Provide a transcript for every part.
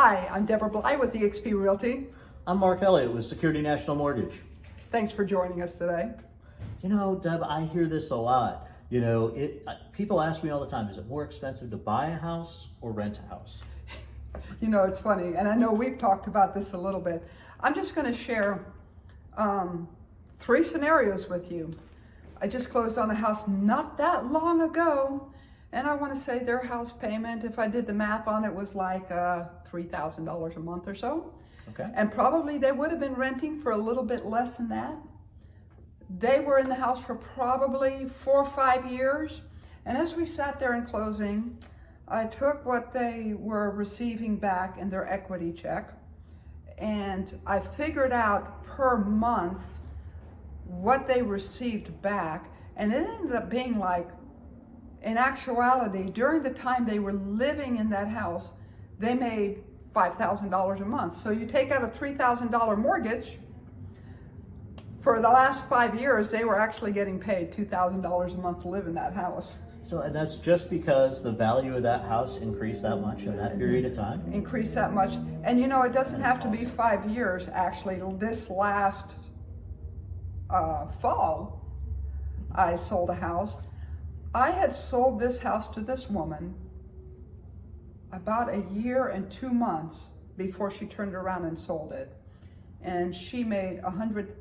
Hi, I'm Deborah Bly with eXp Realty. I'm Mark Elliott with Security National Mortgage. Thanks for joining us today. You know, Deb, I hear this a lot. You know, it. people ask me all the time, is it more expensive to buy a house or rent a house? You know, it's funny, and I know we've talked about this a little bit. I'm just going to share um, three scenarios with you. I just closed on a house not that long ago, and I want to say their house payment, if I did the math on it, was like uh, $3,000 a month or so. Okay. And probably they would have been renting for a little bit less than that. They were in the house for probably four or five years. And as we sat there in closing, I took what they were receiving back in their equity check and I figured out per month what they received back. And it ended up being like in actuality, during the time they were living in that house, they made $5,000 a month. So you take out a $3,000 mortgage, for the last five years, they were actually getting paid $2,000 a month to live in that house. So and that's just because the value of that house increased that much in that period of time? Increased that much. And you know, it doesn't have to be five years, actually. This last uh, fall, I sold a house I had sold this house to this woman about a year and two months before she turned around and sold it. And she made a hundred,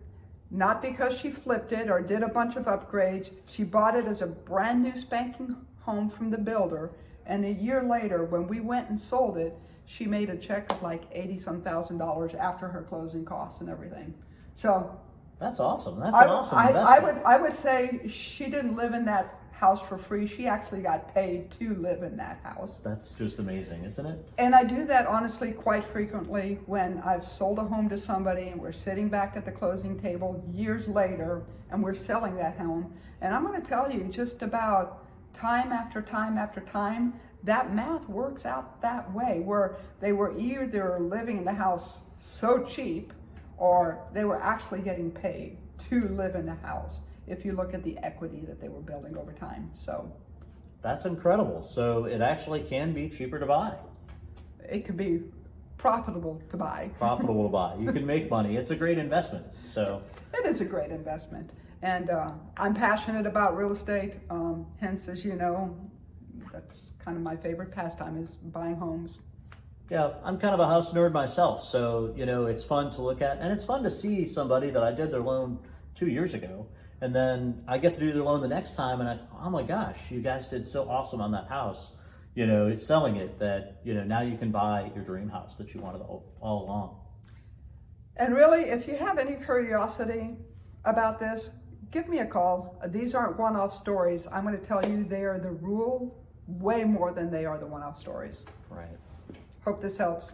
not because she flipped it or did a bunch of upgrades. She bought it as a brand new spanking home from the builder. And a year later, when we went and sold it, she made a check of like 80 some thousand dollars after her closing costs and everything. So that's awesome. That's an awesome I, investment. I would, I would say she didn't live in that house for free. She actually got paid to live in that house. That's just amazing, isn't it? And I do that honestly quite frequently when I've sold a home to somebody and we're sitting back at the closing table years later and we're selling that home. And I'm going to tell you just about time after time after time, that math works out that way where they were either living in the house so cheap or they were actually getting paid to live in the house if you look at the equity that they were building over time. So that's incredible. So it actually can be cheaper to buy. It could be profitable to buy. Profitable to buy. You can make money. It's a great investment. So it is a great investment. And uh, I'm passionate about real estate. Um, hence, as you know, that's kind of my favorite pastime is buying homes. Yeah, I'm kind of a house nerd myself. So, you know, it's fun to look at and it's fun to see somebody that I did their loan two years ago and then I get to do their loan the next time and I, oh my gosh, you guys did so awesome on that house, you know, selling it that, you know, now you can buy your dream house that you wanted all, all along. And really, if you have any curiosity about this, give me a call. These aren't one-off stories. I'm going to tell you they are the rule way more than they are the one-off stories. Right. Hope this helps.